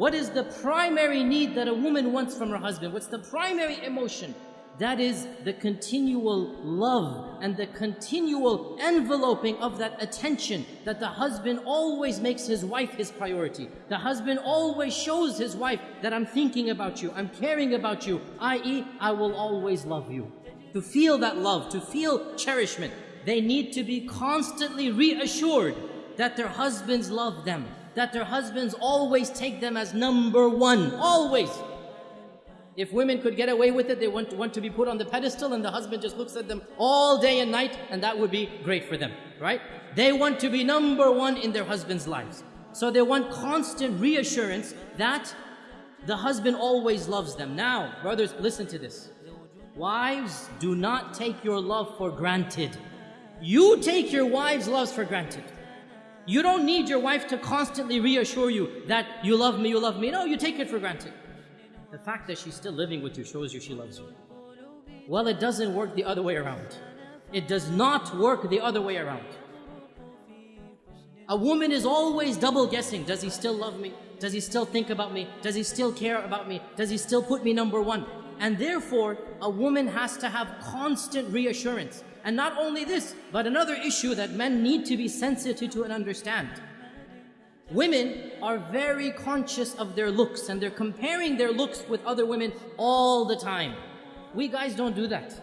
What is the primary need that a woman wants from her husband? What's the primary emotion? That is the continual love and the continual enveloping of that attention that the husband always makes his wife his priority. The husband always shows his wife that I'm thinking about you, I'm caring about you, i.e., I will always love you. To feel that love, to feel cherishment, they need to be constantly reassured that their husbands love them, that their husbands always take them as number one, always. If women could get away with it, they want, want to be put on the pedestal and the husband just looks at them all day and night and that would be great for them, right? They want to be number one in their husband's lives. So they want constant reassurance that the husband always loves them. Now, brothers, listen to this. Wives, do not take your love for granted. You take your wife's loves for granted. You don't need your wife to constantly reassure you that you love me, you love me. No, you take it for granted. The fact that she's still living with you shows you she loves you. Well, it doesn't work the other way around. It does not work the other way around. A woman is always double guessing. Does he still love me? Does he still think about me? Does he still care about me? Does he still put me number one? And therefore, a woman has to have constant reassurance. And not only this, but another issue that men need to be sensitive to and understand. Women are very conscious of their looks and they're comparing their looks with other women all the time. We guys don't do that.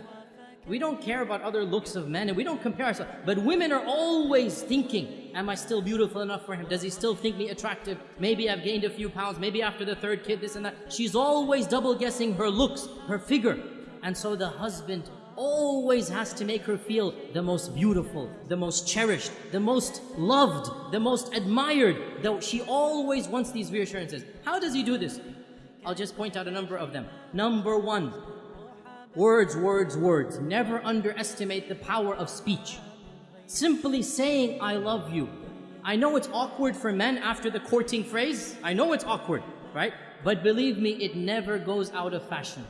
We don't care about other looks of men and we don't compare ourselves. But women are always thinking, am I still beautiful enough for him? Does he still think me attractive? Maybe I've gained a few pounds. Maybe after the third kid, this and that. She's always double guessing her looks, her figure. And so the husband always has to make her feel the most beautiful, the most cherished, the most loved, the most admired. Though she always wants these reassurances. How does he do this? I'll just point out a number of them. Number one, words, words, words. Never underestimate the power of speech. Simply saying, I love you. I know it's awkward for men after the courting phrase. I know it's awkward, right? But believe me, it never goes out of fashion.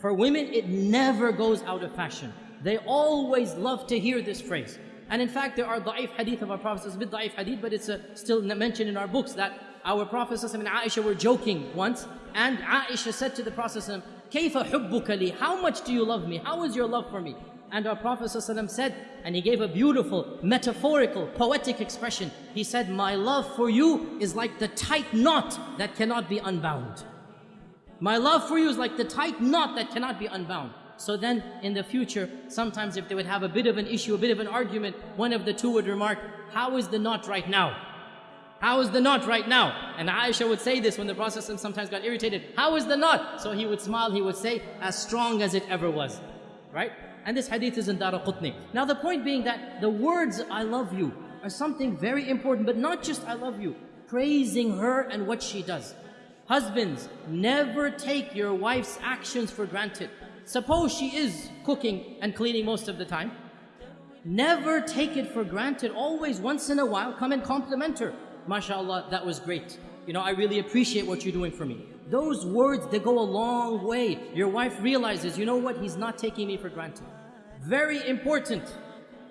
For women, it never goes out of fashion. They always love to hear this phrase. And in fact, there are da'if hadith of our Prophet, it's a bit da'if hadith, but it's uh, still mentioned in our books that our Prophet and Aisha were joking once, and Aisha said to the Prophet, Kayfa hubbukali? How much do you love me? How is your love for me? And our Prophet said, and he gave a beautiful, metaphorical, poetic expression. He said, My love for you is like the tight knot that cannot be unbound. My love for you is like the tight knot that cannot be unbound. So then in the future, sometimes if they would have a bit of an issue, a bit of an argument, one of the two would remark, how is the knot right now? How is the knot right now? And Aisha would say this when the Prophet sometimes got irritated. How is the knot? So he would smile, he would say, as strong as it ever was. Right? And this hadith is in Daraqutni. Now the point being that the words, I love you, are something very important, but not just I love you. Praising her and what she does. Husbands, never take your wife's actions for granted. Suppose she is cooking and cleaning most of the time. Never take it for granted. Always, once in a while, come and compliment her. MashaAllah, that was great. You know, I really appreciate what you're doing for me. Those words, they go a long way. Your wife realizes, you know what, he's not taking me for granted. Very important.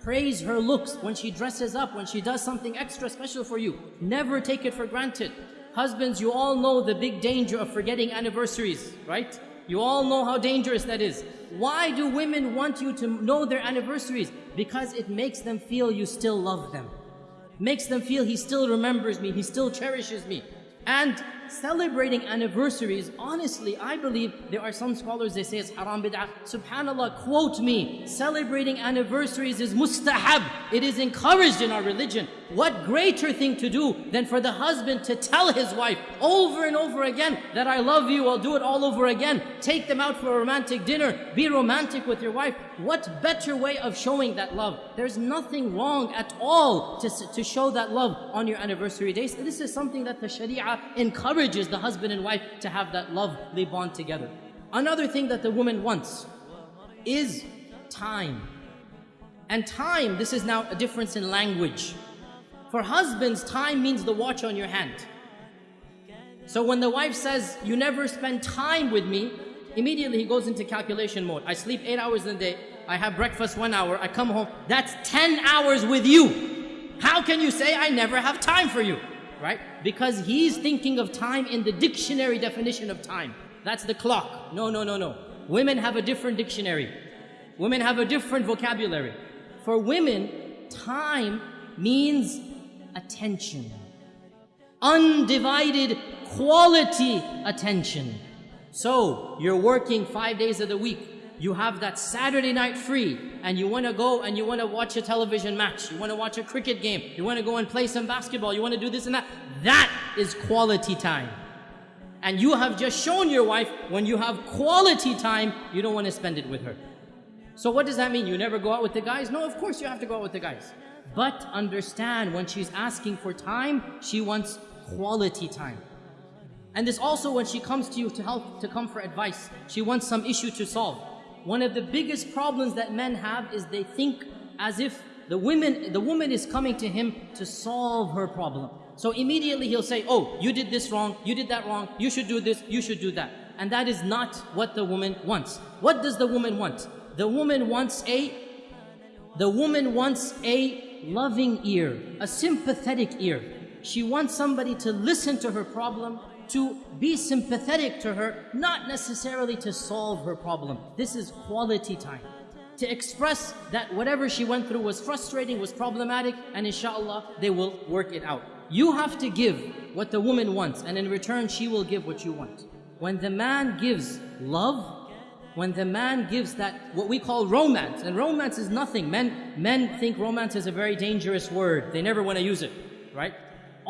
Praise her looks when she dresses up, when she does something extra special for you. Never take it for granted. Husbands, you all know the big danger of forgetting anniversaries, right? You all know how dangerous that is. Why do women want you to know their anniversaries? Because it makes them feel you still love them. Makes them feel he still remembers me, he still cherishes me. And celebrating anniversaries, honestly, I believe there are some scholars, they say it's haram bid'ah. Subhanallah, quote me, celebrating anniversaries is mustahab. It is encouraged in our religion. What greater thing to do than for the husband to tell his wife over and over again that I love you, I'll do it all over again. Take them out for a romantic dinner. Be romantic with your wife. What better way of showing that love? There's nothing wrong at all to, to show that love on your anniversary days. This is something that the Sharia encourages the husband and wife to have that lovely bond together. Another thing that the woman wants is time. And time, this is now a difference in language. For husbands, time means the watch on your hand. So when the wife says, you never spend time with me, immediately he goes into calculation mode. I sleep eight hours in a day, I have breakfast one hour, I come home, that's 10 hours with you. How can you say I never have time for you? Right? Because he's thinking of time in the dictionary definition of time. That's the clock. No, no, no, no. Women have a different dictionary. Women have a different vocabulary. For women, time means attention. Undivided quality attention. So, you're working five days of the week. You have that Saturday night free and you want to go and you want to watch a television match. You want to watch a cricket game. You want to go and play some basketball. You want to do this and that. That is quality time. And you have just shown your wife when you have quality time, you don't want to spend it with her. So what does that mean? You never go out with the guys? No, of course you have to go out with the guys. But understand when she's asking for time, she wants quality time. And this also when she comes to you to help, to come for advice, she wants some issue to solve. One of the biggest problems that men have is they think as if the women, the woman is coming to him to solve her problem. So immediately he'll say, oh, you did this wrong, you did that wrong, you should do this, you should do that. And that is not what the woman wants. What does the woman want? The woman wants a, the woman wants a loving ear, a sympathetic ear. She wants somebody to listen to her problem, to be sympathetic to her, not necessarily to solve her problem. This is quality time. To express that whatever she went through was frustrating, was problematic, and inshallah, they will work it out. You have to give what the woman wants, and in return, she will give what you want. When the man gives love, when the man gives that, what we call romance, and romance is nothing. Men, men think romance is a very dangerous word. They never want to use it, right?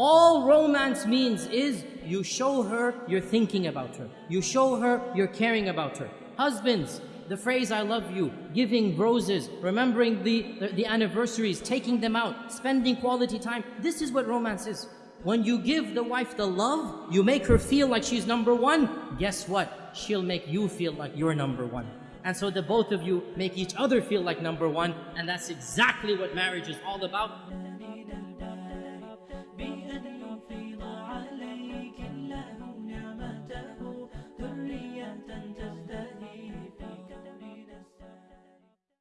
All romance means is you show her you're thinking about her. You show her you're caring about her. Husbands, the phrase I love you, giving roses, remembering the, the, the, anniversaries, taking them out, spending quality time. This is what romance is. When you give the wife the love, you make her feel like she's number one. Guess what? She'll make you feel like you're number one. And so the both of you make each other feel like number one. And that's exactly what marriage is all about.